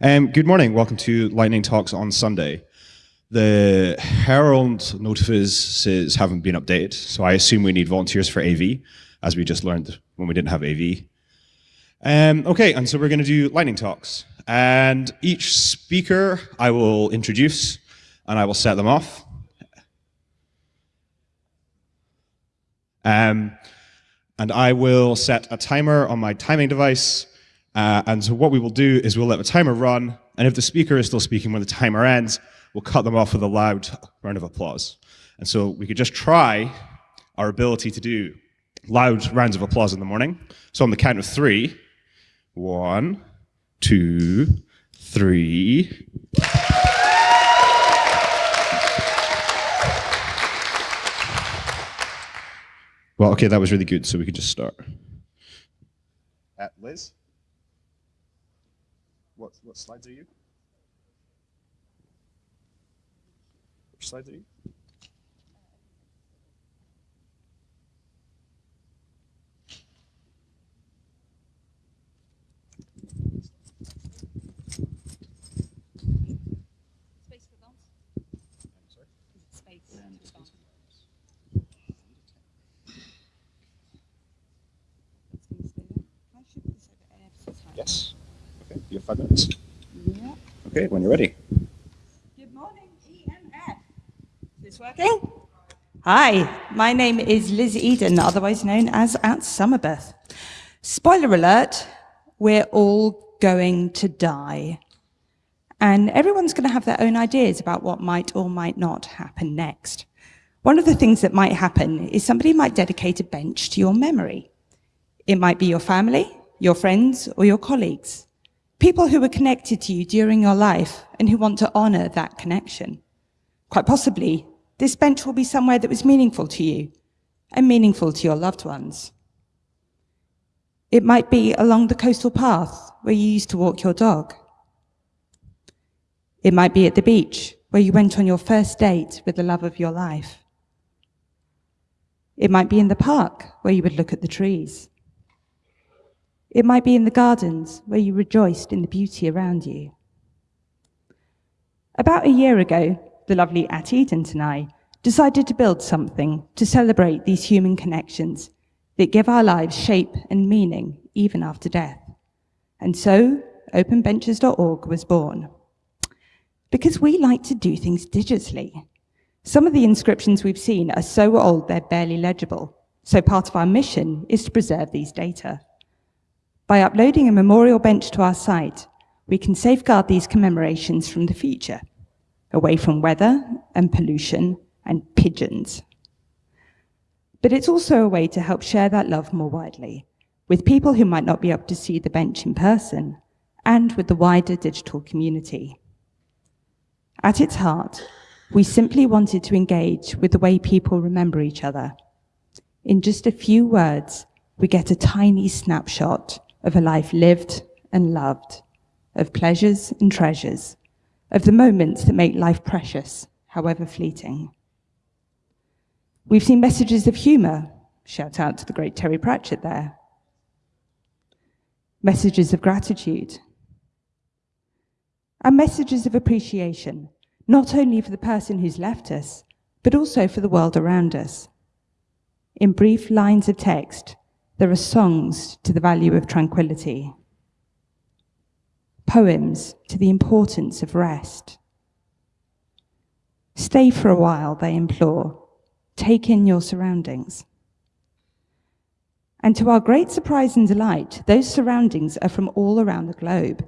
Um, good morning. Welcome to Lightning Talks on Sunday. The Herald notices haven't been updated, so I assume we need volunteers for AV, as we just learned when we didn't have AV. Um, okay, and so we're going to do lightning talks. And each speaker I will introduce, and I will set them off. Um, and I will set a timer on my timing device. Uh, and so what we will do is we'll let the timer run, and if the speaker is still speaking when the timer ends, we'll cut them off with a loud round of applause. And so we could just try our ability to do loud rounds of applause in the morning. So on the count of three, one, two, three. Well, okay, that was really good, so we could just start. Uh, Liz? What, what slides are you? Which slides are you? Yes. Okay, you have five minutes. Yeah. Okay, when you're ready. Good morning, EMF. Is this working? Hi, my name is Liz Eden, otherwise known as at Summerbirth. Spoiler alert, we're all going to die. And everyone's going to have their own ideas about what might or might not happen next. One of the things that might happen is somebody might dedicate a bench to your memory. It might be your family, your friends, or your colleagues. People who were connected to you during your life and who want to honor that connection. Quite possibly, this bench will be somewhere that was meaningful to you and meaningful to your loved ones. It might be along the coastal path where you used to walk your dog. It might be at the beach where you went on your first date with the love of your life. It might be in the park where you would look at the trees. It might be in the gardens where you rejoiced in the beauty around you. About a year ago, the lovely At Edent and I decided to build something to celebrate these human connections that give our lives shape and meaning even after death. And so, openbenches.org was born. Because we like to do things digitally. Some of the inscriptions we've seen are so old they're barely legible, so part of our mission is to preserve these data. By uploading a memorial bench to our site, we can safeguard these commemorations from the future, away from weather and pollution and pigeons. But it's also a way to help share that love more widely, with people who might not be able to see the bench in person, and with the wider digital community. At its heart, we simply wanted to engage with the way people remember each other. In just a few words, we get a tiny snapshot of a life lived and loved, of pleasures and treasures, of the moments that make life precious, however fleeting. We've seen messages of humour, shout out to the great Terry Pratchett there, messages of gratitude, and messages of appreciation, not only for the person who's left us, but also for the world around us. In brief lines of text, there are songs to the value of tranquility, poems to the importance of rest. Stay for a while, they implore. Take in your surroundings. And to our great surprise and delight, those surroundings are from all around the globe.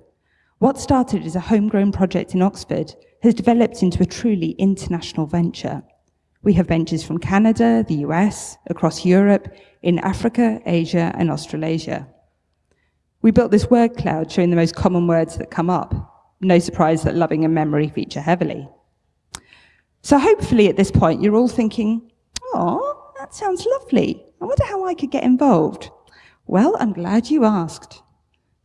What started as a homegrown project in Oxford has developed into a truly international venture. We have benches from Canada, the US, across Europe, in Africa, Asia, and Australasia. We built this word cloud showing the most common words that come up. No surprise that loving and memory feature heavily. So hopefully at this point, you're all thinking, oh, that sounds lovely. I wonder how I could get involved. Well, I'm glad you asked.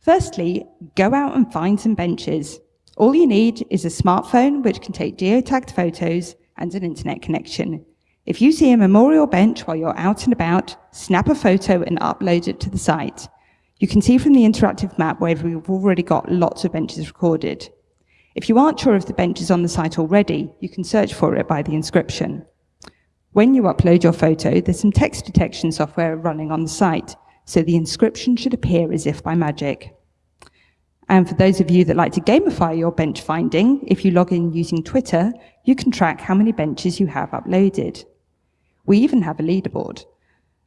Firstly, go out and find some benches. All you need is a smartphone which can take geotagged photos and an internet connection. If you see a memorial bench while you're out and about, snap a photo and upload it to the site. You can see from the interactive map where we've already got lots of benches recorded. If you aren't sure if the bench is on the site already, you can search for it by the inscription. When you upload your photo, there's some text detection software running on the site, so the inscription should appear as if by magic. And for those of you that like to gamify your bench finding, if you log in using Twitter, you can track how many benches you have uploaded. We even have a leaderboard.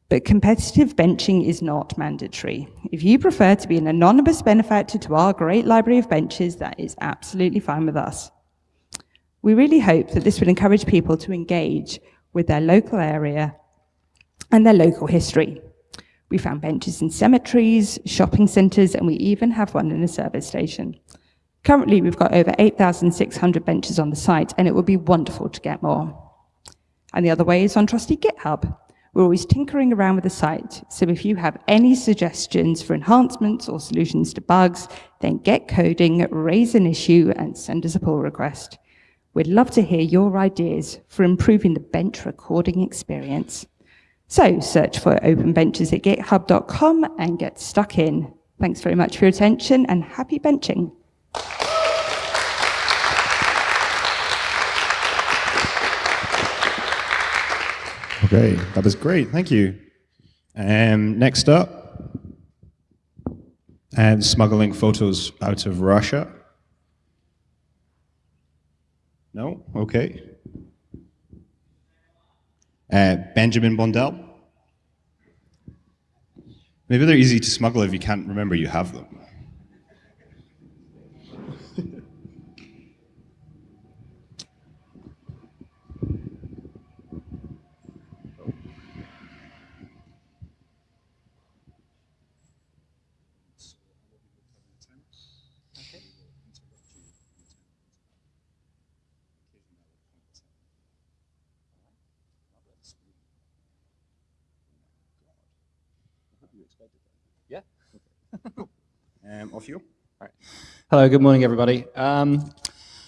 But competitive benching is not mandatory. If you prefer to be an anonymous benefactor to our great library of benches, that is absolutely fine with us. We really hope that this will encourage people to engage with their local area and their local history. We found benches in cemeteries, shopping centres, and we even have one in a service station. Currently, we've got over 8,600 benches on the site, and it would be wonderful to get more. And the other way is on Trusty GitHub. We're always tinkering around with the site, so if you have any suggestions for enhancements or solutions to bugs, then get coding, raise an issue, and send us a pull request. We'd love to hear your ideas for improving the bench recording experience. So search for open benches at github.com and get stuck in. Thanks very much for your attention and happy benching. Okay, that was great. Thank you. Um, next up, and smuggling photos out of Russia. No? Okay. Uh, Benjamin Bondell. Maybe they're easy to smuggle if you can't remember you have them. Um, off you. Hello, good morning, everybody. Um,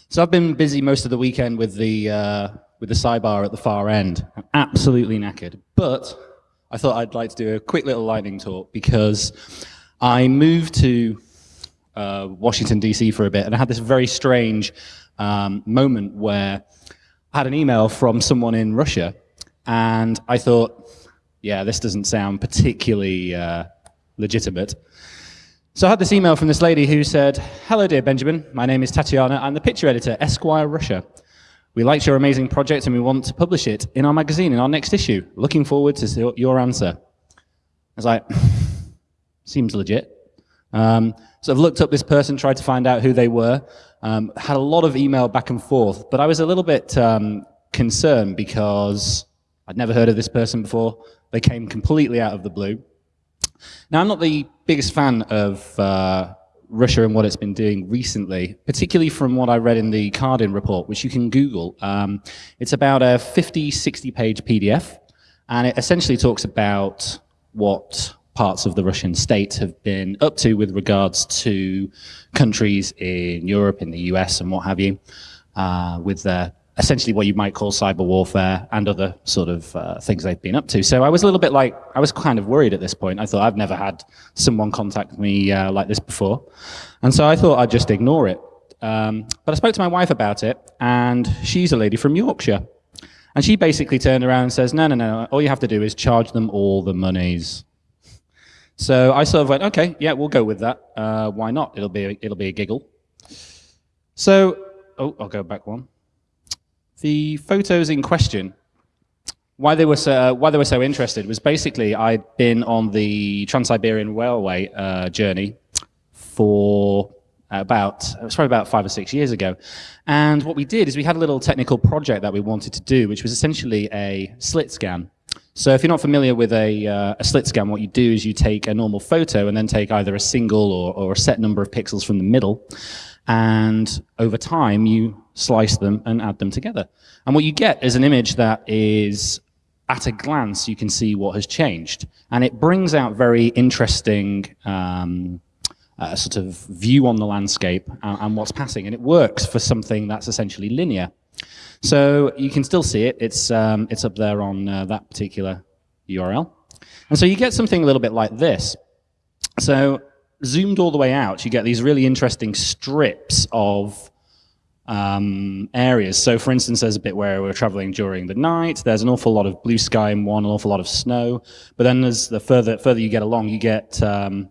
so I've been busy most of the weekend with the uh, with the sidebar at the far end. I'm absolutely knackered, but I thought I'd like to do a quick little lightning talk because I moved to uh, Washington DC for a bit, and I had this very strange um, moment where I had an email from someone in Russia, and I thought, yeah, this doesn't sound particularly uh, legitimate. So I had this email from this lady who said, Hello, dear Benjamin. My name is Tatiana. I'm the picture editor, Esquire Russia. We liked your amazing project and we want to publish it in our magazine in our next issue. Looking forward to your answer. I was like, seems legit. Um, so I've looked up this person, tried to find out who they were, um, had a lot of email back and forth, but I was a little bit um, concerned because I'd never heard of this person before. They came completely out of the blue. Now, I'm not the biggest fan of uh, Russia and what it's been doing recently, particularly from what I read in the Cardin report, which you can Google. Um, it's about a 50, 60 page PDF, and it essentially talks about what parts of the Russian state have been up to with regards to countries in Europe, in the US, and what have you, uh, with their essentially what you might call cyber warfare and other sort of uh, things they've been up to. So I was a little bit like, I was kind of worried at this point. I thought I've never had someone contact me uh, like this before. And so I thought I'd just ignore it. Um, but I spoke to my wife about it, and she's a lady from Yorkshire. And she basically turned around and says, no, no, no, all you have to do is charge them all the monies. So I sort of went, okay, yeah, we'll go with that. Uh, why not? It'll be, it'll be a giggle. So, oh, I'll go back one. The photos in question, why they were so, why they were so interested was basically I'd been on the Trans-Siberian Railway uh, journey for about, it was probably about five or six years ago. And what we did is we had a little technical project that we wanted to do, which was essentially a slit scan. So if you're not familiar with a, uh, a slit scan, what you do is you take a normal photo and then take either a single or, or a set number of pixels from the middle. And over time, you slice them and add them together. And what you get is an image that is, at a glance, you can see what has changed. And it brings out very interesting um, uh, sort of view on the landscape and, and what's passing. And it works for something that's essentially linear. So you can still see it. It's, um, it's up there on uh, that particular URL. And so you get something a little bit like this. So zoomed all the way out, you get these really interesting strips of um, areas. So for instance, there's a bit where we're traveling during the night. There's an awful lot of blue sky in one, an awful lot of snow. But then as the further, further you get along, you get um,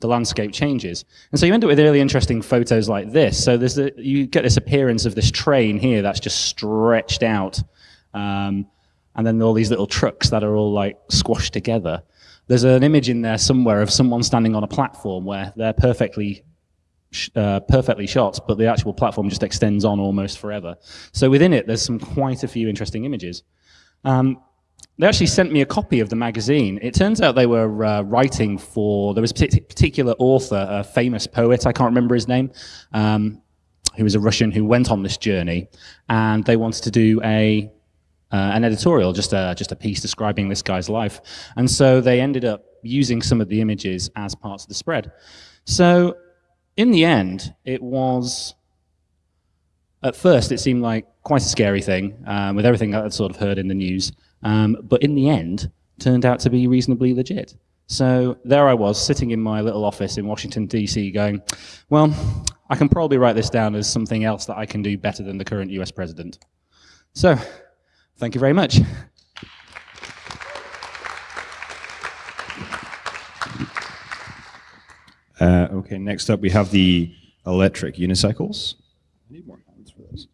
the landscape changes. And so you end up with really interesting photos like this. So there's a, you get this appearance of this train here that's just stretched out. Um, and then all these little trucks that are all like squashed together. There's an image in there somewhere of someone standing on a platform where they're perfectly uh, perfectly shot, but the actual platform just extends on almost forever. So within it, there's some quite a few interesting images. Um, they actually sent me a copy of the magazine. It turns out they were uh, writing for, there was a particular author, a famous poet, I can't remember his name, um, who was a Russian who went on this journey, and they wanted to do a uh, an editorial, just a, just a piece describing this guy's life. And so they ended up using some of the images as parts of the spread. So in the end, it was, at first, it seemed like quite a scary thing um, with everything that I'd sort of heard in the news. Um, but in the end, turned out to be reasonably legit. So there I was, sitting in my little office in Washington, D.C., going, well, I can probably write this down as something else that I can do better than the current US president. So, thank you very much. Uh, okay, next up we have the electric unicycles. I need more hands for this.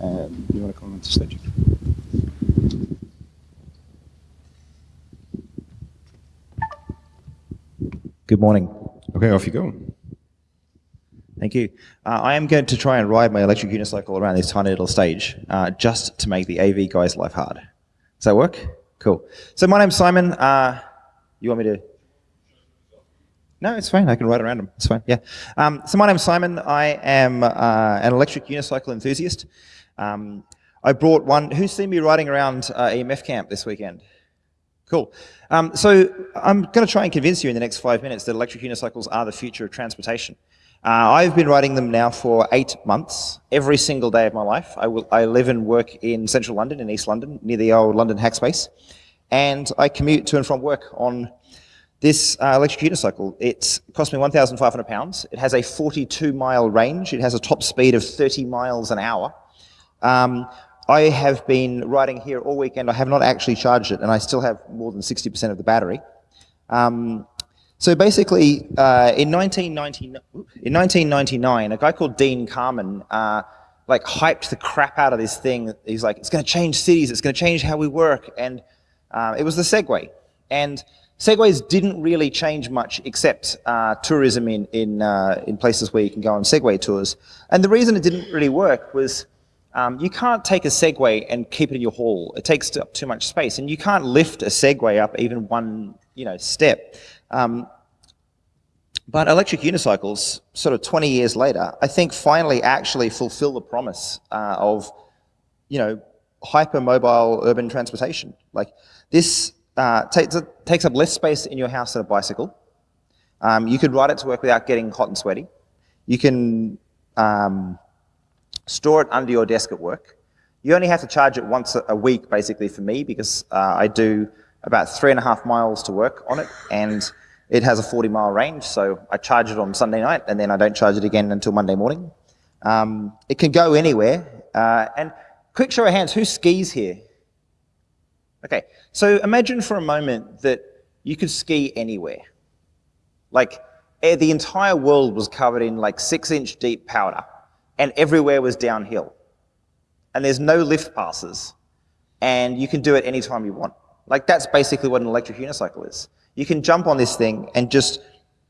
Uh, you want to come on to stage? Good morning. Okay, off you go. Thank you. Uh, I am going to try and ride my electric unicycle around this tiny little stage uh, just to make the AV guy's life hard. Does that work? Cool. So my name's Simon. Uh, you want me to? No, it's fine. I can ride around them. It's fine. Yeah. Um, so my name's Simon. I am uh, an electric unicycle enthusiast. Um, I brought one. Who's seen me riding around uh, EMF camp this weekend? Cool. Um, so I'm going to try and convince you in the next five minutes that electric unicycles are the future of transportation. Uh, I've been riding them now for eight months, every single day of my life. I, will, I live and work in central London, in East London, near the old London Hackspace. And I commute to and from work on this uh, electric unicycle. It cost me £1,500. It has a 42 mile range. It has a top speed of 30 miles an hour. Um, I have been riding here all weekend. I have not actually charged it, and I still have more than 60% of the battery. Um, so basically, uh, in, 1999, in 1999, a guy called Dean Kamen uh, like hyped the crap out of this thing. He's like, it's going to change cities. It's going to change how we work. And uh, it was the Segway. And Segways didn't really change much except uh, tourism in, in, uh, in places where you can go on Segway tours. And the reason it didn't really work was um, you can't take a Segway and keep it in your hall. It takes up too much space. And you can't lift a Segway up even one you know, step. Um, but electric unicycles, sort of 20 years later, I think finally actually fulfill the promise uh, of, you know, hypermobile urban transportation. Like this uh, takes, takes up less space in your house than a bicycle. Um, you could ride it to work without getting hot and sweaty. You can um, store it under your desk at work. You only have to charge it once a week, basically, for me, because uh, I do about three and a half miles to work on it, and it has a 40 mile range, so I charge it on Sunday night, and then I don't charge it again until Monday morning. Um, it can go anywhere, uh, and quick show of hands, who skis here? Okay, so imagine for a moment that you could ski anywhere. Like, eh, the entire world was covered in like six inch deep powder, and everywhere was downhill. And there's no lift passes, and you can do it anytime you want. Like that's basically what an electric unicycle is. You can jump on this thing and just,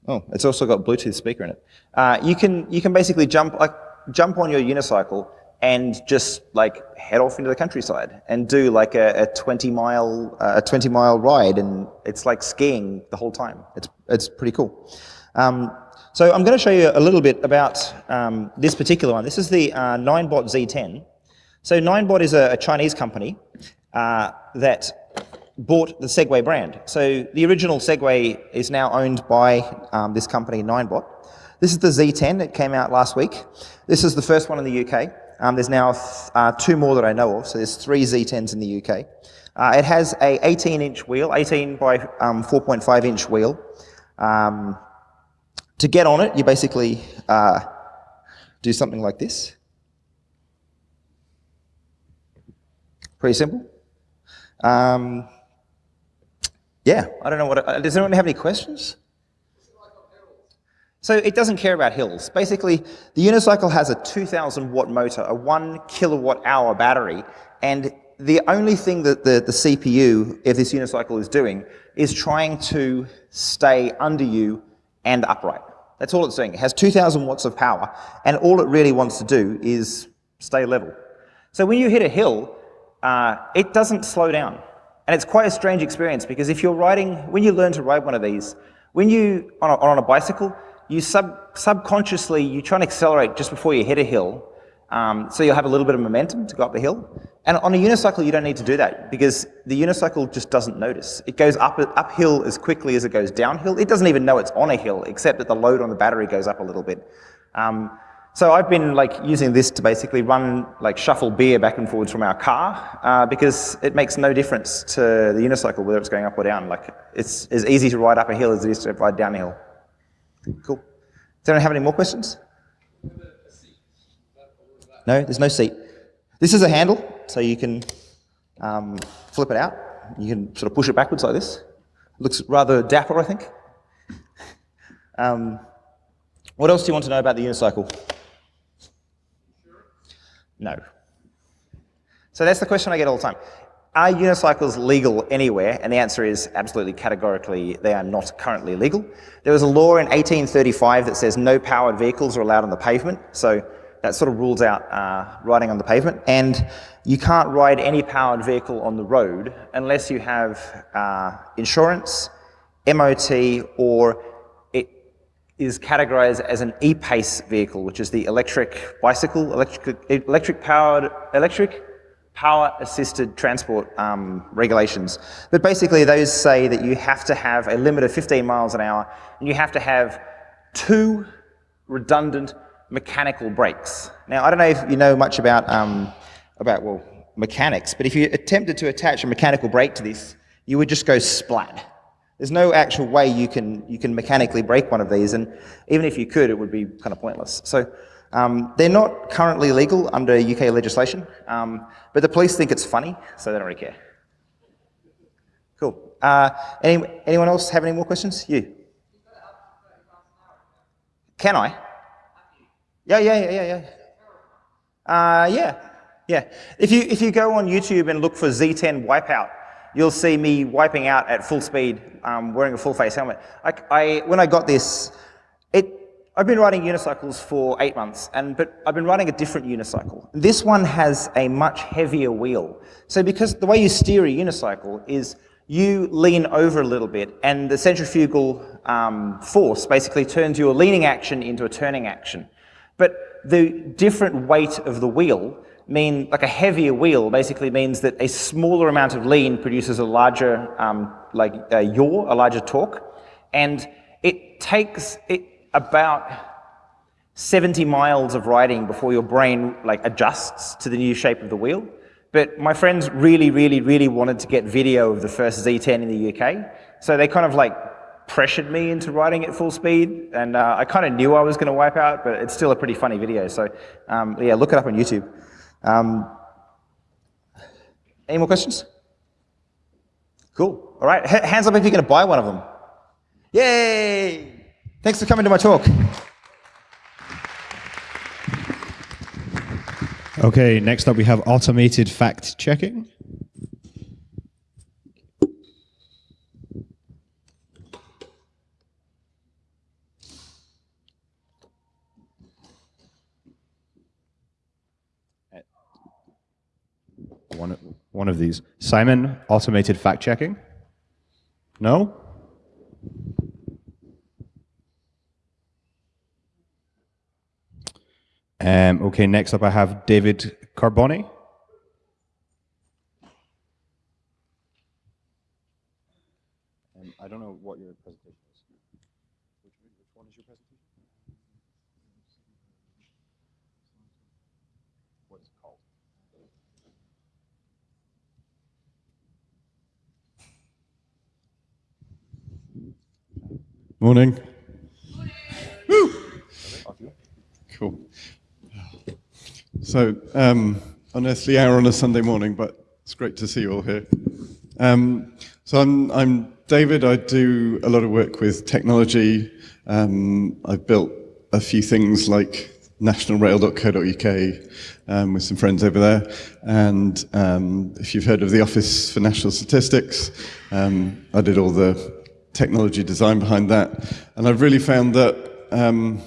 oh, it's also got Bluetooth speaker in it. Uh, you can you can basically jump like jump on your unicycle and just like head off into the countryside and do like a, a 20 mile uh, a 20 mile ride and it's like skiing the whole time. It's it's pretty cool. Um, so I'm going to show you a little bit about um, this particular one. This is the uh, Ninebot Z10. So Ninebot is a, a Chinese company uh, that bought the Segway brand. So the original Segway is now owned by um, this company, Ninebot. This is the Z10. that came out last week. This is the first one in the UK. Um, there's now uh, two more that I know of, so there's three Z10s in the UK. Uh, it has a 18-inch wheel, 18 by um, 4.5-inch wheel. Um, to get on it, you basically uh, do something like this. Pretty simple. Um, yeah, I don't know what. Uh, does anyone have any questions? So it doesn't care about hills. Basically, the unicycle has a 2,000 watt motor, a one kilowatt hour battery, and the only thing that the, the CPU, if this unicycle is doing, is trying to stay under you and upright. That's all it's doing. It has 2,000 watts of power, and all it really wants to do is stay level. So when you hit a hill, uh, it doesn't slow down. And it's quite a strange experience because if you're riding, when you learn to ride one of these, when you, on a, on a bicycle, you sub, subconsciously, you try and accelerate just before you hit a hill, um, so you'll have a little bit of momentum to go up the hill. And on a unicycle, you don't need to do that because the unicycle just doesn't notice. It goes up uphill as quickly as it goes downhill. It doesn't even know it's on a hill, except that the load on the battery goes up a little bit. Um, so I've been like using this to basically run, like shuffle beer back and forwards from our car uh, because it makes no difference to the unicycle whether it's going up or down. Like it's as easy to ride up a hill as it is to ride down a hill. Cool. Does anyone have any more questions? No, there's no seat. This is a handle, so you can um, flip it out. You can sort of push it backwards like this. Looks rather dapper, I think. Um, what else do you want to know about the unicycle? No. So that's the question I get all the time. Are unicycles legal anywhere? And the answer is absolutely categorically they are not currently legal. There was a law in 1835 that says no powered vehicles are allowed on the pavement. So that sort of rules out uh, riding on the pavement. And you can't ride any powered vehicle on the road unless you have uh, insurance, MOT, or is categorized as an e-pace vehicle, which is the electric bicycle, electric, electric powered, electric power assisted transport um, regulations. But basically those say that you have to have a limit of 15 miles an hour and you have to have two redundant mechanical brakes. Now, I don't know if you know much about, um, about well, mechanics, but if you attempted to attach a mechanical brake to this, you would just go splat. There's no actual way you can, you can mechanically break one of these, and even if you could, it would be kind of pointless. So um, they're not currently legal under UK legislation, um, but the police think it's funny, so they don't really care. Cool. Uh, any, anyone else have any more questions? You. Can I? Yeah, yeah, yeah, yeah, yeah. Uh, yeah, yeah. If you, if you go on YouTube and look for Z10 Wipeout, you'll see me wiping out at full speed, um, wearing a full face helmet. I, I, when I got this, it, I've been riding unicycles for eight months, and, but I've been riding a different unicycle. This one has a much heavier wheel. So because the way you steer a unicycle is you lean over a little bit, and the centrifugal um, force basically turns your leaning action into a turning action. But the different weight of the wheel mean, like a heavier wheel basically means that a smaller amount of lean produces a larger, um, like a yaw, a larger torque. And it takes it about 70 miles of riding before your brain like adjusts to the new shape of the wheel. But my friends really, really, really wanted to get video of the first Z10 in the UK. So they kind of like pressured me into riding at full speed. And uh, I kind of knew I was going to wipe out, but it's still a pretty funny video. So um, yeah, look it up on YouTube. Um, any more questions? Cool. All right. H hands up if you're going to buy one of them. Yay! Thanks for coming to my talk. Okay, next up we have automated fact checking. One, one of these. Simon, automated fact checking? No? Um, okay, next up I have David Carboni. Um, I don't know what your presentation is. Which, which one is your presentation? Morning. Woo! Cool. So, um, unearthly hour on a Sunday morning, but it's great to see you all here. Um, so I'm, I'm David. I do a lot of work with technology. Um, I've built a few things like nationalrail.co.uk um, with some friends over there. And um, if you've heard of the Office for National Statistics, um, I did all the technology design behind that. And I've really found that um,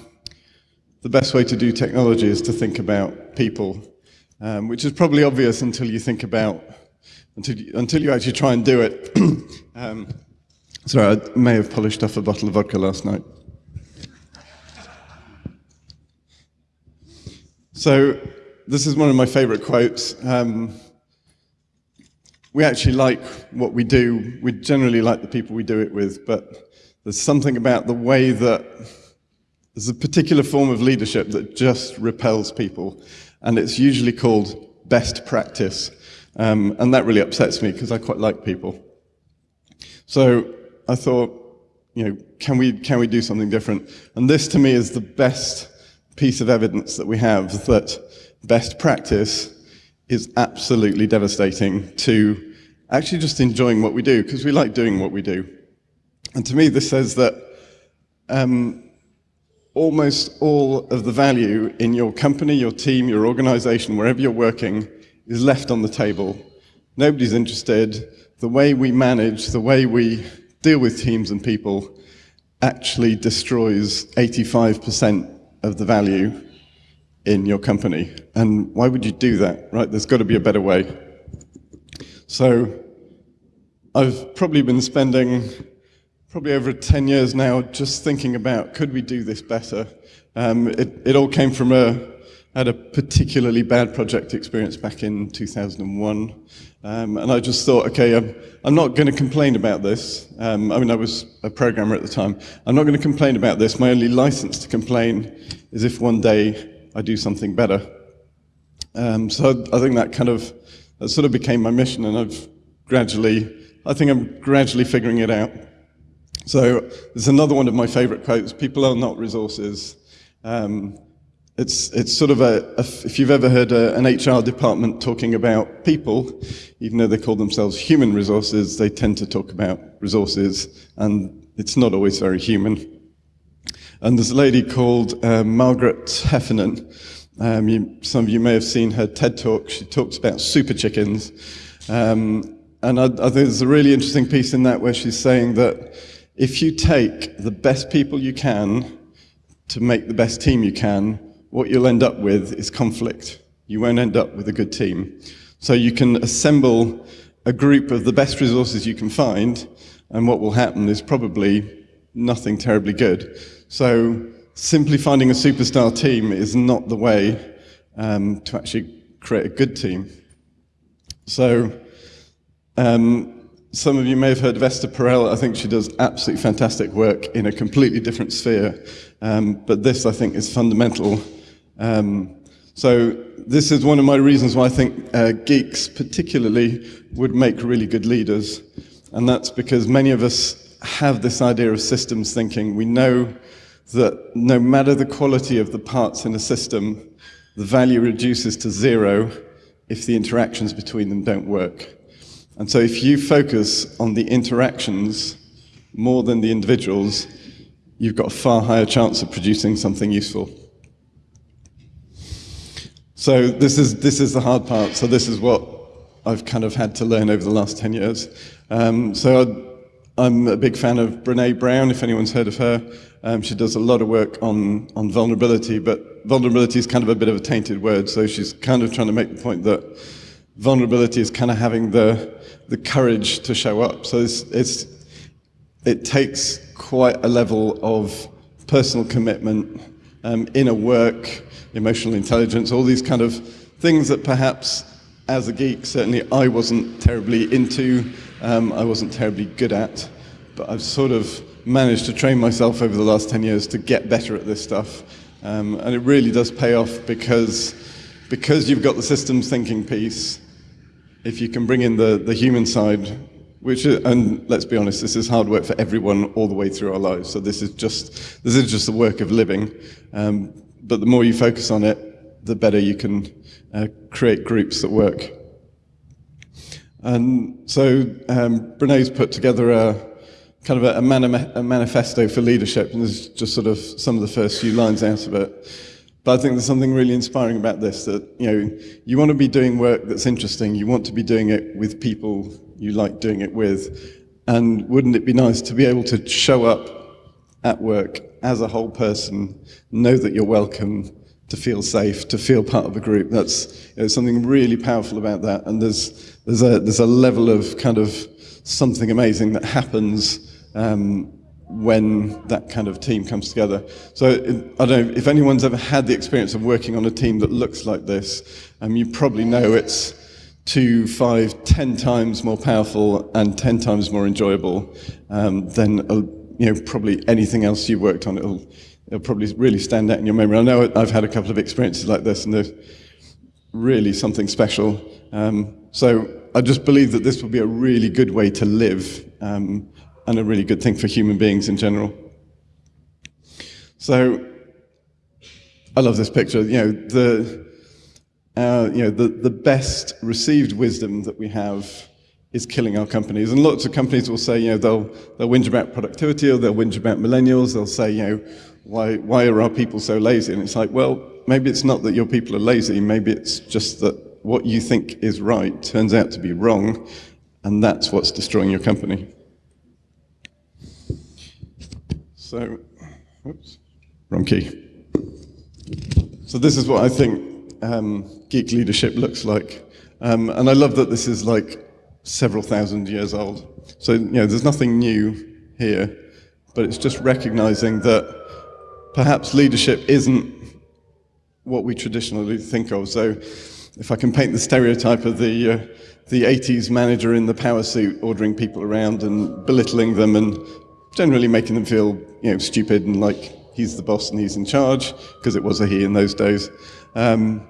the best way to do technology is to think about people, um, which is probably obvious until you think about, until you, until you actually try and do it. um, sorry, I may have polished off a bottle of vodka last night. So this is one of my favorite quotes. Um, we actually like what we do. We generally like the people we do it with, but there's something about the way that there's a particular form of leadership that just repels people, and it's usually called best practice. Um, and that really upsets me because I quite like people. So I thought, you know, can we, can we do something different? And this to me is the best piece of evidence that we have that best practice is absolutely devastating to actually just enjoying what we do because we like doing what we do. And to me, this says that um, almost all of the value in your company, your team, your organization, wherever you're working, is left on the table. Nobody's interested. The way we manage, the way we deal with teams and people actually destroys 85% of the value in your company. And why would you do that, right? There's got to be a better way. So I've probably been spending probably over 10 years now just thinking about could we do this better? Um, it, it all came from a, I had a particularly bad project experience back in 2001. Um, and I just thought, okay, I'm, I'm not going to complain about this. Um, I mean, I was a programmer at the time. I'm not going to complain about this. My only license to complain is if one day I do something better. Um, so I think that kind of, that sort of became my mission and I've gradually, I think I'm gradually figuring it out. So there's another one of my favorite quotes, people are not resources. Um, it's, it's sort of a, a, if you've ever heard a, an HR department talking about people, even though they call themselves human resources, they tend to talk about resources, and it's not always very human. And there's a lady called uh, Margaret Heffernan. Um, you, some of you may have seen her TED talk. She talks about super chickens. Um, and I, I think there's a really interesting piece in that where she's saying that if you take the best people you can to make the best team you can, what you'll end up with is conflict. You won't end up with a good team. So you can assemble a group of the best resources you can find, and what will happen is probably nothing terribly good. So simply finding a superstar team is not the way um, to actually create a good team. So um, some of you may have heard of Esther Perel. I think she does absolutely fantastic work in a completely different sphere. Um, but this, I think, is fundamental um, so this is one of my reasons why I think uh, geeks particularly would make really good leaders. And that's because many of us have this idea of systems thinking. We know that no matter the quality of the parts in a system, the value reduces to zero if the interactions between them don't work. And so if you focus on the interactions more than the individuals, you've got a far higher chance of producing something useful. So this is, this is the hard part. So this is what I've kind of had to learn over the last 10 years. Um, so i am a big fan of Brene Brown, if anyone's heard of her. Um, she does a lot of work on, on vulnerability, but vulnerability is kind of a bit of a tainted word. So she's kind of trying to make the point that vulnerability is kind of having the, the courage to show up. So it's, it's, it takes quite a level of personal commitment, um, inner work, emotional intelligence, all these kind of things that perhaps as a geek, certainly I wasn't terribly into, um, I wasn't terribly good at, but I've sort of managed to train myself over the last 10 years to get better at this stuff. Um, and it really does pay off because, because you've got the systems thinking piece, if you can bring in the, the human side, which and let's be honest, this is hard work for everyone all the way through our lives. So this is just this is just the work of living. Um, but the more you focus on it, the better you can uh, create groups that work. And so um, Brene's put together a kind of a, mani- a manifesto for leadership, and this is just sort of some of the first few lines out of it. But I think there's something really inspiring about this that, you know, you want to be doing work that's interesting. You want to be doing it with people you like doing it with. And wouldn't it be nice to be able to show up at work as a whole person, know that you're welcome, to feel safe, to feel part of a group. That's you know, something really powerful about that. And there's, there's, a, there's a level of kind of something amazing that happens um, when that kind of team comes together. So I don't know if anyone's ever had the experience of working on a team that looks like this, um, you probably know it's two, five, ten times more powerful and ten times more enjoyable um, than uh, you know probably anything else you've worked on. It'll, it'll probably really stand out in your memory. I know I've had a couple of experiences like this, and they're really something special. Um, so I just believe that this will be a really good way to live. Um, and a really good thing for human beings in general. So I love this picture. You know, the, uh, you know, the, the best received wisdom that we have is killing our companies. And lots of companies will say, you know, they'll, they'll whinge about productivity or they'll whinge about millennials. They'll say, you know, why, why are our people so lazy? And it's like, well, maybe it's not that your people are lazy. Maybe it's just that what you think is right turns out to be wrong. And that's what's destroying your company. So, oops, wrong key. So this is what I think um, geek leadership looks like. Um, and I love that this is like several thousand years old. So, you know, there's nothing new here, but it's just recognizing that perhaps leadership isn't what we traditionally think of. So if I can paint the stereotype of the, uh, the 80s manager in the power suit ordering people around and belittling them and generally making them feel you know, stupid and like he's the boss and he's in charge, because it was a he in those days. Um,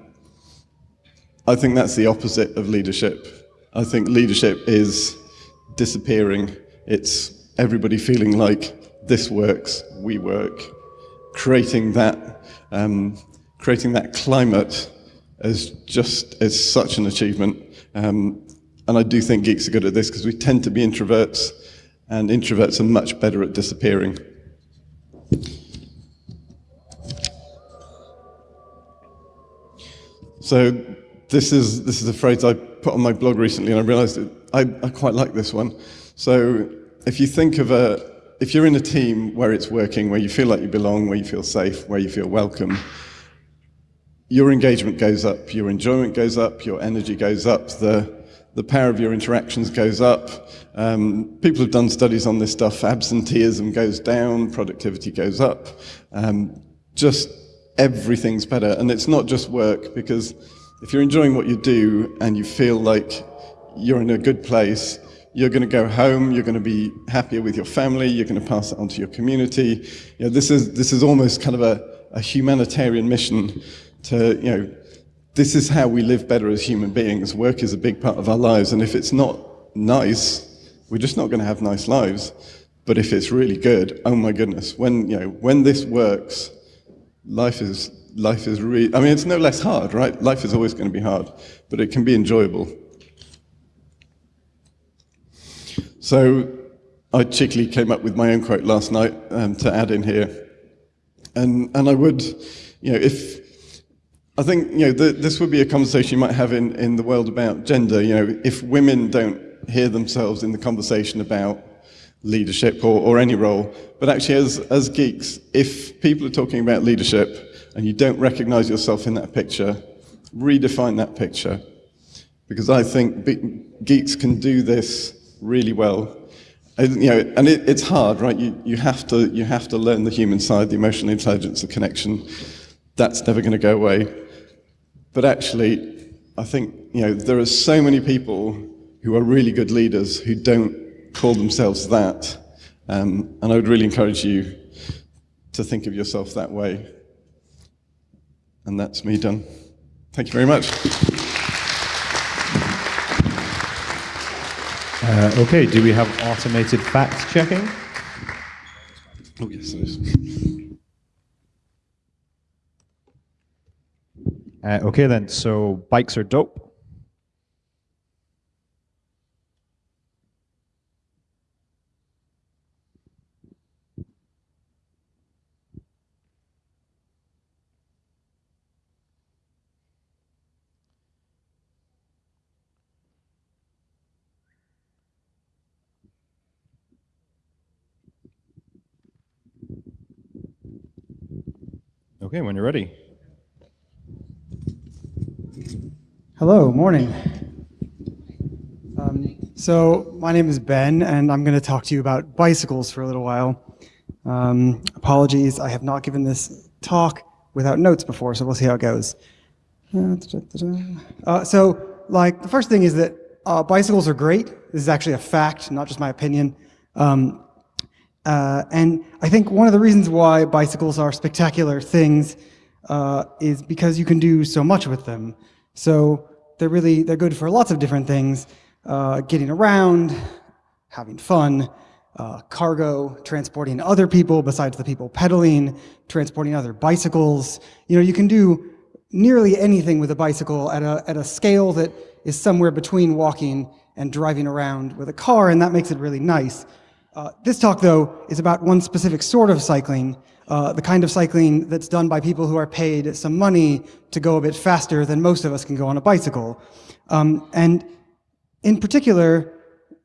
I think that's the opposite of leadership. I think leadership is disappearing. It's everybody feeling like this works, we work, creating that, um, creating that climate is just as such an achievement. Um, and I do think geeks are good at this because we tend to be introverts and introverts are much better at disappearing. So this is, this is a phrase I put on my blog recently and I realized I, I quite like this one. So if you think of a, if you're in a team where it's working, where you feel like you belong, where you feel safe, where you feel welcome, your engagement goes up, your enjoyment goes up, your energy goes up, the, the power of your interactions goes up. Um, people have done studies on this stuff. Absenteeism goes down, productivity goes up. Um, just everything's better. And it's not just work, because if you're enjoying what you do and you feel like you're in a good place, you're going to go home, you're going to be happier with your family, you're going to pass it on to your community. You know, this, is, this is almost kind of a, a humanitarian mission to, you know, this is how we live better as human beings. Work is a big part of our lives, and if it's not nice, we're just not going to have nice lives. But if it's really good, oh my goodness, when you know when this works, life is life is really. I mean, it's no less hard, right? Life is always going to be hard, but it can be enjoyable. So, I cheekily came up with my own quote last night um, to add in here, and and I would, you know, if I think you know the, this would be a conversation you might have in, in the world about gender. You know, if women don't hear themselves in the conversation about leadership or, or any role, but actually as, as geeks, if people are talking about leadership and you don't recognize yourself in that picture, redefine that picture. Because I think geeks can do this really well. And, you know, and it, it's hard, right? You, you, have to, you have to learn the human side, the emotional intelligence, the connection. That's never going to go away. But actually, I think you know there are so many people who are really good leaders who don't call themselves that, um, and I would really encourage you to think of yourself that way. And that's me done. Thank you very much. Uh, okay, do we have automated fact checking? Oh, yes, there is. Uh, okay, then, so bikes are dope. Okay, when you're ready. Hello, morning. Um, so my name is Ben, and I'm going to talk to you about bicycles for a little while. Um, apologies, I have not given this talk without notes before, so we'll see how it goes. Uh, so, like, the first thing is that uh, bicycles are great. This is actually a fact, not just my opinion. Um, uh, and I think one of the reasons why bicycles are spectacular things uh, is because you can do so much with them. So they're really, they're good for lots of different things. Uh, getting around, having fun, uh, cargo, transporting other people besides the people pedaling, transporting other bicycles. You know, you can do nearly anything with a bicycle at a, at a scale that is somewhere between walking and driving around with a car, and that makes it really nice. Uh, this talk, though, is about one specific sort of cycling, uh, the kind of cycling that's done by people who are paid some money to go a bit faster than most of us can go on a bicycle. Um, and in particular,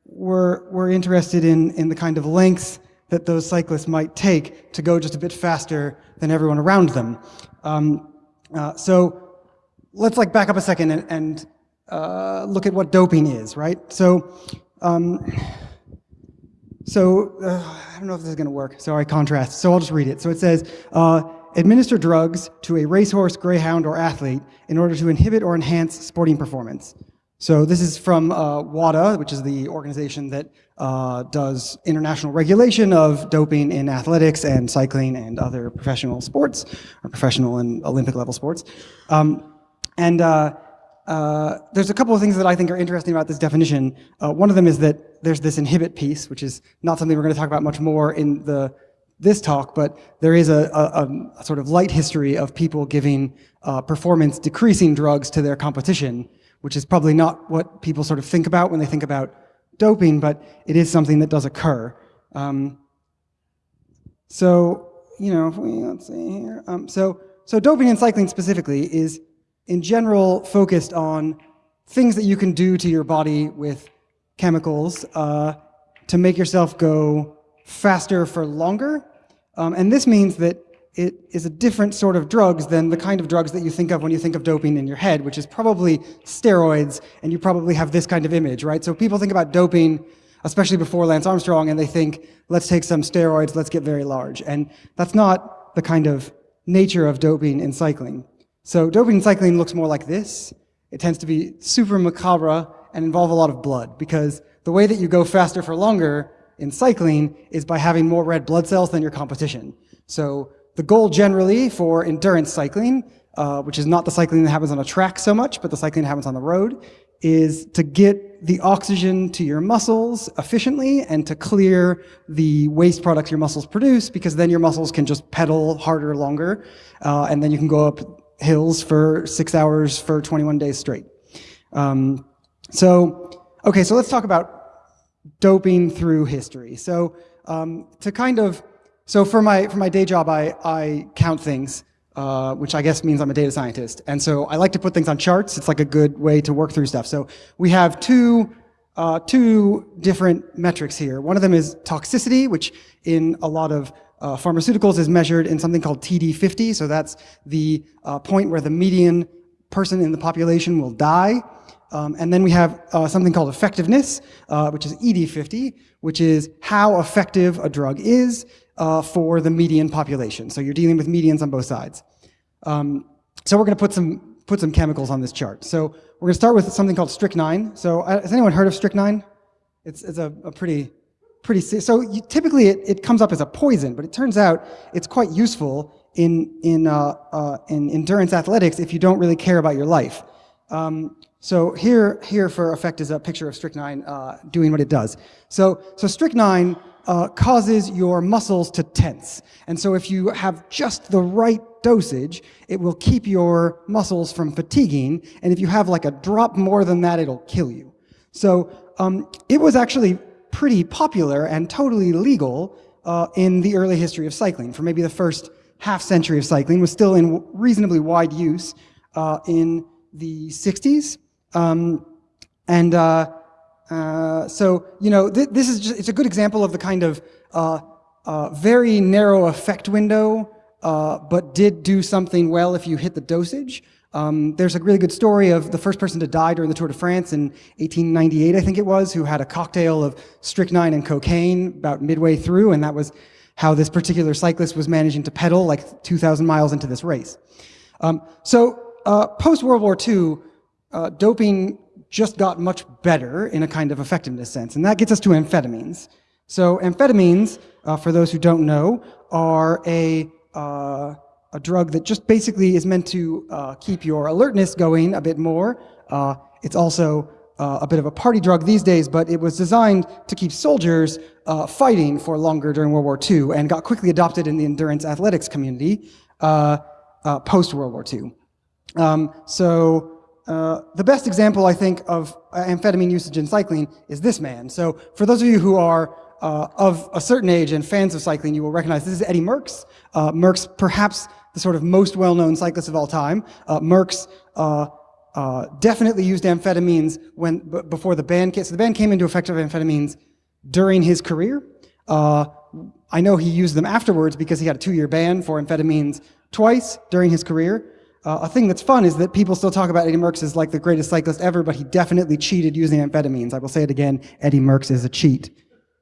we're, we're interested in, in the kind of lengths that those cyclists might take to go just a bit faster than everyone around them. Um, uh, so let's like back up a second and, and uh, look at what doping is, right? So um, so uh, I don't know if this is going to work. Sorry, contrast. So I'll just read it. So it says, uh, administer drugs to a racehorse, greyhound, or athlete in order to inhibit or enhance sporting performance. So this is from uh, WADA, which is the organization that uh, does international regulation of doping in athletics and cycling and other professional sports, or professional and Olympic level sports. Um, and uh, there's a couple of things that I think are interesting about this definition. Uh, one of them is that there's this inhibit piece, which is not something we're going to talk about much more in the this talk, but there is a, a, a sort of light history of people giving uh, performance decreasing drugs to their competition, which is probably not what people sort of think about when they think about doping, but it is something that does occur. Um, so, you know, let's see here. Um, so, so doping in cycling specifically is in general focused on things that you can do to your body with chemicals uh, to make yourself go faster for longer. Um, and this means that it is a different sort of drugs than the kind of drugs that you think of when you think of doping in your head, which is probably steroids, and you probably have this kind of image, right? So people think about doping, especially before Lance Armstrong, and they think, let's take some steroids, let's get very large. And that's not the kind of nature of doping in cycling. So doping cycling looks more like this. It tends to be super macabre and involve a lot of blood because the way that you go faster for longer in cycling is by having more red blood cells than your competition. So the goal generally for endurance cycling, uh, which is not the cycling that happens on a track so much, but the cycling that happens on the road, is to get the oxygen to your muscles efficiently and to clear the waste products your muscles produce because then your muscles can just pedal harder longer uh, and then you can go up hills for six hours for 21 days straight. Um, so, okay, so let's talk about doping through history. So um, to kind of, so for my, for my day job, I, I count things, uh, which I guess means I'm a data scientist. And so I like to put things on charts. It's like a good way to work through stuff. So we have two, uh, two different metrics here. One of them is toxicity, which in a lot of uh, pharmaceuticals is measured in something called TD50, so that's the uh, point where the median person in the population will die. Um, and then we have uh, something called effectiveness, uh, which is ED50, which is how effective a drug is uh, for the median population. So you're dealing with medians on both sides. Um, so we're going to put some put some chemicals on this chart. So we're going to start with something called strychnine. So uh, has anyone heard of strychnine? It's, it's a, a pretty pretty, so you, typically it, it comes up as a poison, but it turns out it's quite useful in, in, uh, uh, in endurance athletics if you don't really care about your life. Um, so here, here for effect is a picture of strychnine uh, doing what it does. So, so strychnine uh, causes your muscles to tense. And so if you have just the right dosage, it will keep your muscles from fatiguing. And if you have like a drop more than that, it'll kill you. So um, it was actually pretty popular and totally legal uh, in the early history of cycling. For maybe the first half century of cycling was still in reasonably wide use uh, in the 60s. Um, and uh, uh, so, you know, th this is just, it's a good example of the kind of uh, very narrow effect window, but did do something well if you hit the dosage. Um, there's a really good story of the first person to die during the Tour de France in 1898, I think it was, who had a cocktail of strychnine and cocaine about midway through, and that was how this particular cyclist was managing to pedal like 2,000 miles into this race. Um, so uh, post-World War II, uh, doping just got much better in a kind of effectiveness sense, and that gets us to amphetamines. So amphetamines, uh, for those who don't know, are a uh, a drug that just basically is meant to uh, keep your alertness going a bit more. Uh, it's also uh, a bit of a party drug these days, but it was designed to keep soldiers uh, fighting for longer during World War II and got quickly adopted in the endurance athletics community uh, uh, post-World War II. Um, so the best example, I think, of amphetamine usage in cycling is this man. So for those of you who are uh, of a certain age and fans of cycling, you will recognize this is Eddie Merckx. Uh, Merckx, perhaps the sort of most well-known cyclist of all time. Uh, Merckx uh, uh, definitely used amphetamines when before the ban came. So the ban came into effect of amphetamines during his career. Uh, I know he used them afterwards because he had a two-year ban for amphetamines twice during his career. Uh, a thing that's fun is that people still talk about Eddie Merckx as like the greatest cyclist ever, but he definitely cheated using amphetamines. I will say it again, Eddie Merckx is a cheat.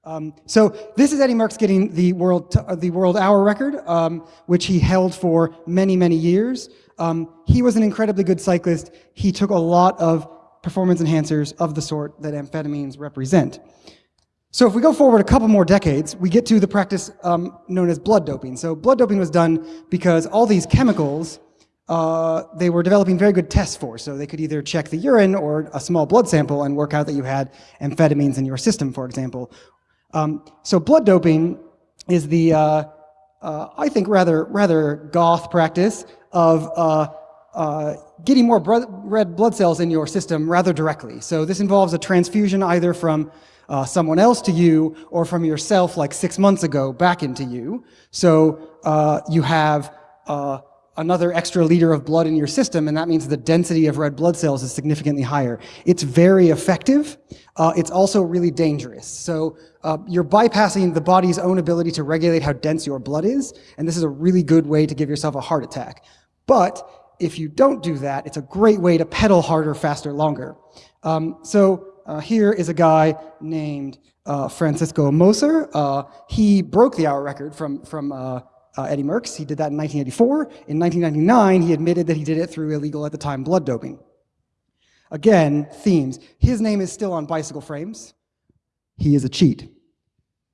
Um, so this is Eddie Merckx getting the world, uh, the world hour record, um, which he held for many, many years. Um, he was an incredibly good cyclist. He took a lot of performance enhancers of the sort that amphetamines represent. So if we go forward a couple more decades, we get to the practice um, known as blood doping. So blood doping was done because all these chemicals uh, they were developing very good tests for. So they could either check the urine or a small blood sample and work out that you had amphetamines in your system, for example, um, so blood doping is the, uh, uh, I think, rather, rather goth practice of uh, uh getting more red blood cells in your system rather directly. So this involves a transfusion either from uh, someone else to you or from yourself like six months ago back into you. So uh, you have another extra liter of blood in your system, and that means the density of red blood cells is significantly higher. It's very effective. Uh, it's also really dangerous. So uh, you're bypassing the body's own ability to regulate how dense your blood is, and this is a really good way to give yourself a heart attack. But if you don't do that, it's a great way to pedal harder, faster, longer. Um, so uh, here is a guy named uh, Francesco Moser. Uh, he broke the hour record from, from uh, Eddie Merckx. He did that in 1984. In 1999, he admitted that he did it through illegal at the time blood doping. Again, themes. His name is still on bicycle frames. He is a cheat.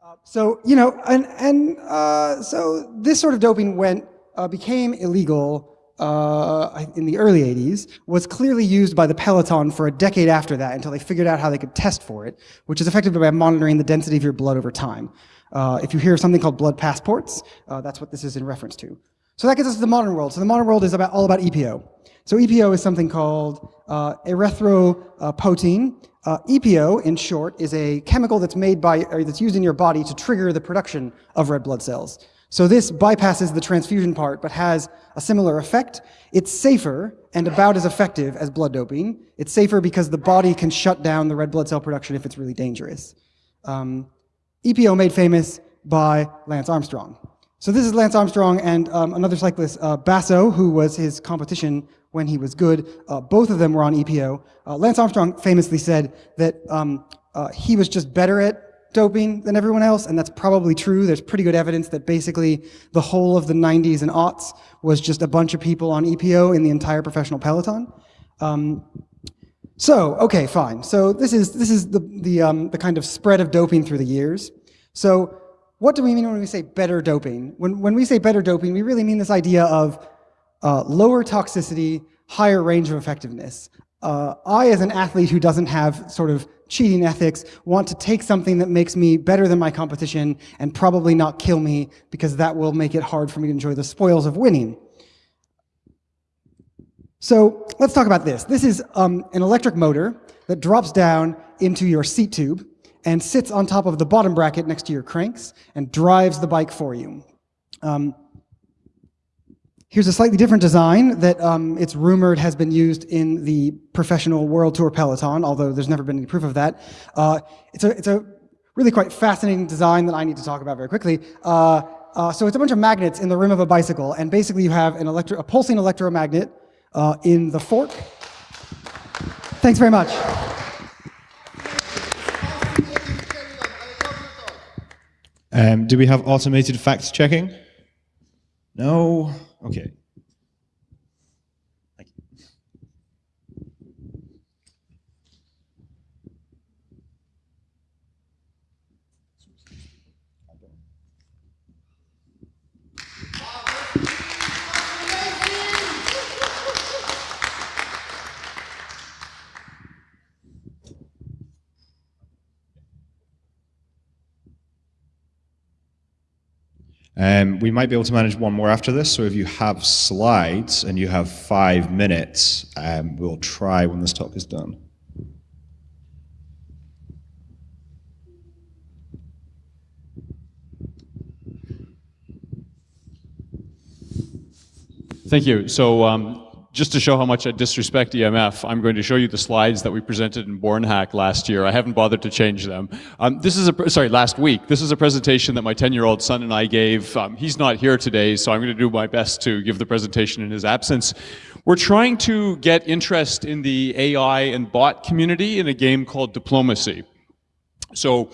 Uh, so, you know, and, and uh, so this sort of doping went, uh, became illegal uh, in the early 80s, was clearly used by the Peloton for a decade after that until they figured out how they could test for it, which is effectively by monitoring the density of your blood over time. Uh, if you hear something called blood passports, uh, that's what this is in reference to. So that gets us to the modern world. So the modern world is about all about EPO. So EPO is something called uh, erythropoietin. Uh, EPO, in short, is a chemical that's made by, or that's used in your body to trigger the production of red blood cells. So this bypasses the transfusion part, but has a similar effect. It's safer and about as effective as blood doping. It's safer because the body can shut down the red blood cell production if it's really dangerous. Um, EPO made famous by Lance Armstrong. So this is Lance Armstrong and um, another cyclist, uh, Basso, who was his competition when he was good. Uh, both of them were on EPO. Uh, Lance Armstrong famously said that um, uh, he was just better at doping than everyone else, and that's probably true. There's pretty good evidence that basically the whole of the 90s and aughts was just a bunch of people on EPO in the entire professional peloton. Um, so, okay, fine. So this is, this is the, the, um, the kind of spread of doping through the years. So what do we mean when we say better doping? When, when we say better doping, we really mean this idea of uh, lower toxicity, higher range of effectiveness. uh, I, as an athlete who doesn't have sort of cheating ethics, want to take something that makes me better than my competition and probably not kill me because that will make it hard for me to enjoy the spoils of winning. So let's talk about this. This is um, an electric motor that drops down into your seat tube and sits on top of the bottom bracket next to your cranks and drives the bike for you. Um, here's a slightly different design that um, it's rumored has been used in the professional World Tour Peloton, although there's never been any proof of that. Uh, it's, a, it's a really quite fascinating design that I need to talk about very quickly. Uh, uh, so it's a bunch of magnets in the rim of a bicycle, and basically you have an electro a pulsing electromagnet uh, in the fork. Thanks very much. Um, do we have automated fact checking? No? Okay. Um, we might be able to manage one more after this, so if you have slides and you have five minutes, um, we'll try when this talk is done. Thank you. So um, just to show how much I disrespect EMF, I'm going to show you the slides that we presented in BornHack last year. I haven't bothered to change them. Um, this is a, sorry, last week. This is a presentation that my 10-year-old son and I gave. Um, he's not here today, so I'm going to do my best to give the presentation in his absence. We're trying to get interest in the AI and bot community in a game called Diplomacy. So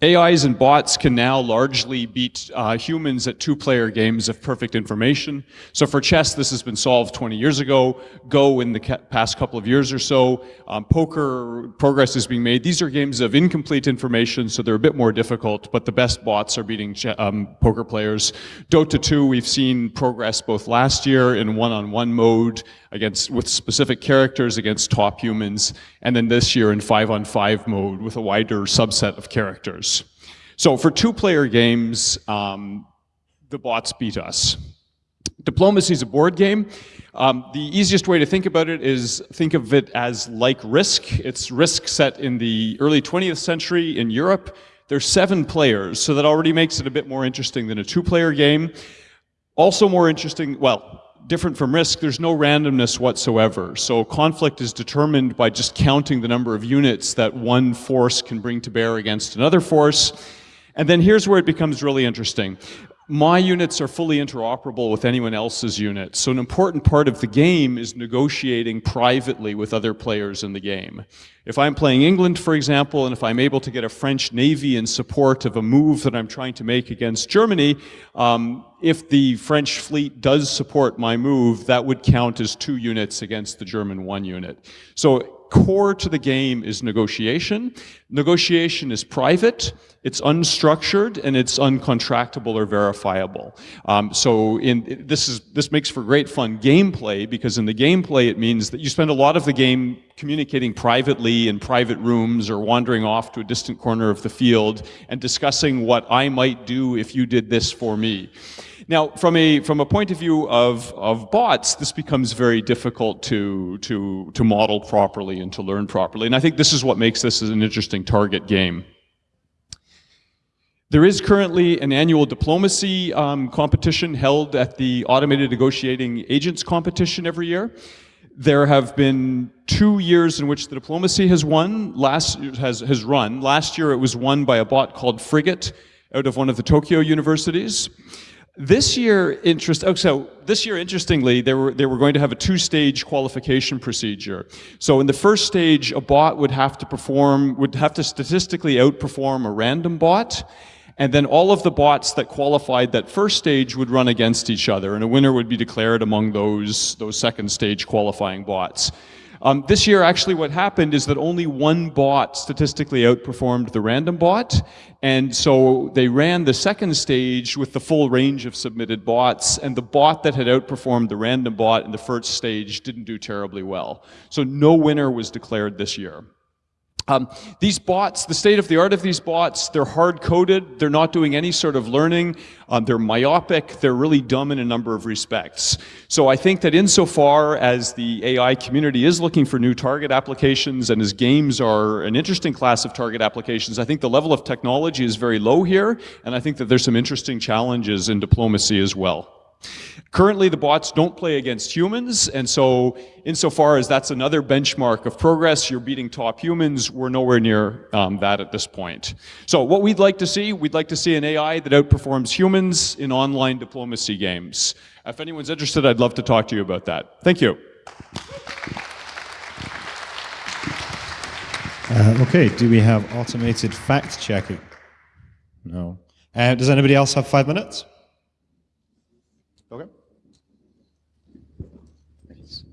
AIs and bots can now largely beat uh, humans at two-player games of perfect information. So for chess, this has been solved 20 years ago. Go in the past couple of years or so. Um, poker progress is being made. These are games of incomplete information, so they're a bit more difficult, but the best bots are beating um, poker players. Dota 2, we've seen progress both last year in one-on-one -on -one mode against with specific characters against top humans, and then this year in five-on-five 5 mode with a wider subset of characters. So for two-player games, um, the bots beat us. Diplomacy is a board game. Um, the easiest way to think about it is think of it as like Risk. It's Risk set in the early 20th century in Europe. There's seven players, so that already makes it a bit more interesting than a two-player game. Also more interesting, well, different from risk, there's no randomness whatsoever. So conflict is determined by just counting the number of units that one force can bring to bear against another force. And then here's where it becomes really interesting my units are fully interoperable with anyone else's units. So an important part of the game is negotiating privately with other players in the game. If I'm playing England, for example, and if I'm able to get a French Navy in support of a move that I'm trying to make against Germany, um, if the French fleet does support my move, that would count as two units against the German one unit. So core to the game is negotiation. Negotiation is private, it's unstructured, and it's uncontractable or verifiable. Um, so in, this, is, this makes for great fun gameplay because in the gameplay it means that you spend a lot of the game communicating privately in private rooms or wandering off to a distant corner of the field and discussing what I might do if you did this for me. Now, from a, from a point of view of, of bots, this becomes very difficult to, to, to model properly and to learn properly. And I think this is what makes this an interesting target game. There is currently an annual diplomacy um, competition held at the Automated Negotiating Agents competition every year. There have been two years in which the diplomacy has won, last has, has run. Last year it was won by a bot called Frigate out of one of the Tokyo universities. This year, interest. Oh, so this year, interestingly, they were they were going to have a two-stage qualification procedure. So in the first stage, a bot would have to perform would have to statistically outperform a random bot, and then all of the bots that qualified that first stage would run against each other, and a winner would be declared among those those second stage qualifying bots. Um, this year, actually, what happened is that only one bot statistically outperformed the random bot. And so they ran the second stage with the full range of submitted bots, and the bot that had outperformed the random bot in the first stage didn't do terribly well. So no winner was declared this year. Um, these bots, the state of the art of these bots, they're hard coded, they're not doing any sort of learning, um, they're myopic, they're really dumb in a number of respects. So I think that insofar as the AI community is looking for new target applications and as games are an interesting class of target applications, I think the level of technology is very low here, and I think that there's some interesting challenges in diplomacy as well. Currently, the bots don't play against humans, and so insofar as that's another benchmark of progress, you're beating top humans, we're nowhere near um, that at this point. So what we'd like to see, we'd like to see an AI that outperforms humans in online diplomacy games. If anyone's interested, I'd love to talk to you about that. Thank you. Uh, okay, do we have automated fact checking? No. Uh, does anybody else have five minutes? Okay. Do you have some?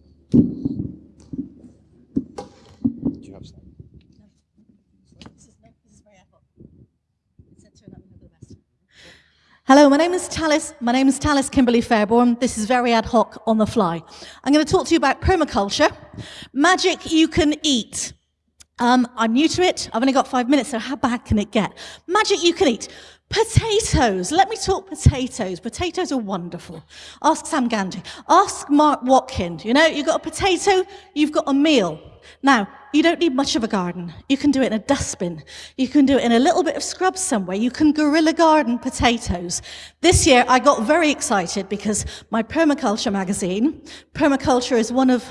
Hello, my name is Talis. My name is Talis Kimberley Fairbourn. This is very ad hoc on the fly. I'm going to talk to you about permaculture, magic you can eat. Um, I'm new to it. I've only got five minutes, so how bad can it get? Magic you can eat. Potatoes. Let me talk potatoes. Potatoes are wonderful. Ask Sam Gamgee. Ask Mark Watney. You know, you've got a potato, you've got a meal. Now, you don't need much of a garden. You can do it in a dustbin. You can do it in a little bit of scrub somewhere. You can guerrilla garden potatoes. This year, I got very excited because my permaculture magazine, permaculture is one of,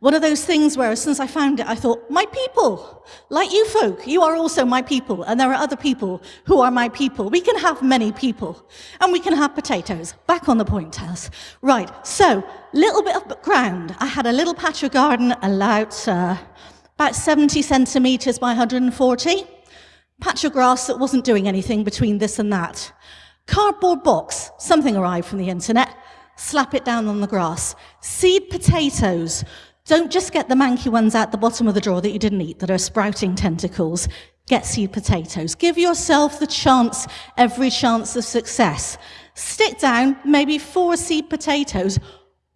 one of those things where since I found it, I thought, my people, like you folk, you are also my people. And there are other people who are my people. We can have many people and we can have potatoes. Back on the point, Taz. Right, so little bit of ground. I had a little patch of garden allowed, uh, about 70 centimetres by 140. Patch of grass that wasn't doing anything between this and that. Cardboard box, something arrived from the internet. Slap it down on the grass. Seed potatoes. Don't just get the manky ones out the bottom of the drawer that you didn't eat that are sprouting tentacles. Get seed potatoes. Give yourself the chance, every chance of success. Stick down maybe four seed potatoes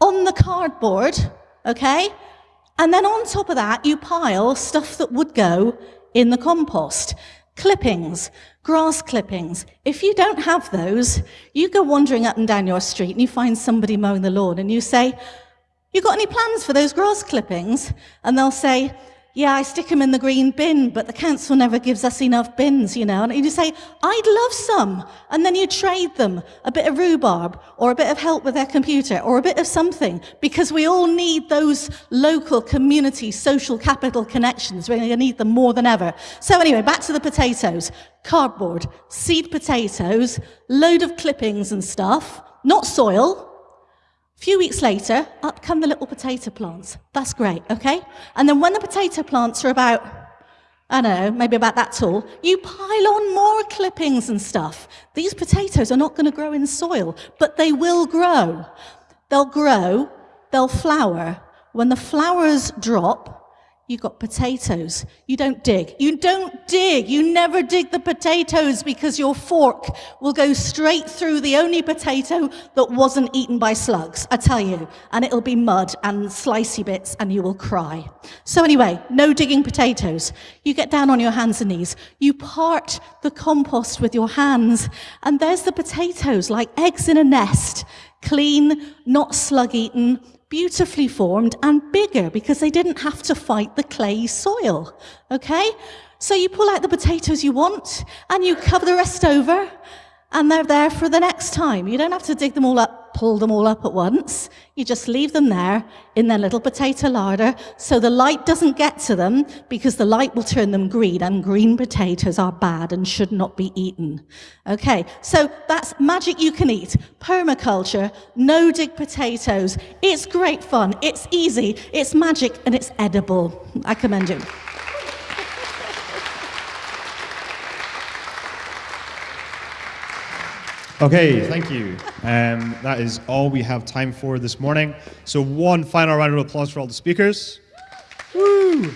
on the cardboard, okay? And then on top of that, you pile stuff that would go in the compost. Clippings, grass clippings. If you don't have those, you go wandering up and down your street and you find somebody mowing the lawn and you say, you got any plans for those grass clippings? And they'll say, yeah, I stick them in the green bin, but the council never gives us enough bins, you know. And you say, I'd love some. And then you trade them a bit of rhubarb or a bit of help with their computer or a bit of something because we all need those local community social capital connections. We're going to need them more than ever. So anyway, back to the potatoes. Cardboard, seed potatoes, load of clippings and stuff, not soil, a few weeks later, up come the little potato plants. That's great, okay? And then when the potato plants are about, I don't know, maybe about that tall, you pile on more clippings and stuff. These potatoes are not going to grow in soil, but they will grow. They'll grow, they'll flower. When the flowers drop, You've got potatoes. You don't dig. You don't dig. You never dig the potatoes because your fork will go straight through the only potato that wasn't eaten by slugs, I tell you. And it'll be mud and slicey bits and you will cry. So anyway, no digging potatoes. You get down on your hands and knees. You part the compost with your hands and there's the potatoes like eggs in a nest. Clean, not slug eaten, beautifully formed and bigger because they didn't have to fight the clay soil. Okay? So you pull out the potatoes you want and you cover the rest over and they're there for the next time. You don't have to dig them all up, pull them all up at once. You just leave them there in their little potato larder so the light doesn't get to them because the light will turn them green and green potatoes are bad and should not be eaten. Okay, so that's magic you can eat. Permaculture, no dig potatoes. It's great fun, it's easy, it's magic and it's edible. I commend you. Okay, thank you. Um, that is all we have time for this morning. So one final round of applause for all the speakers. Woo!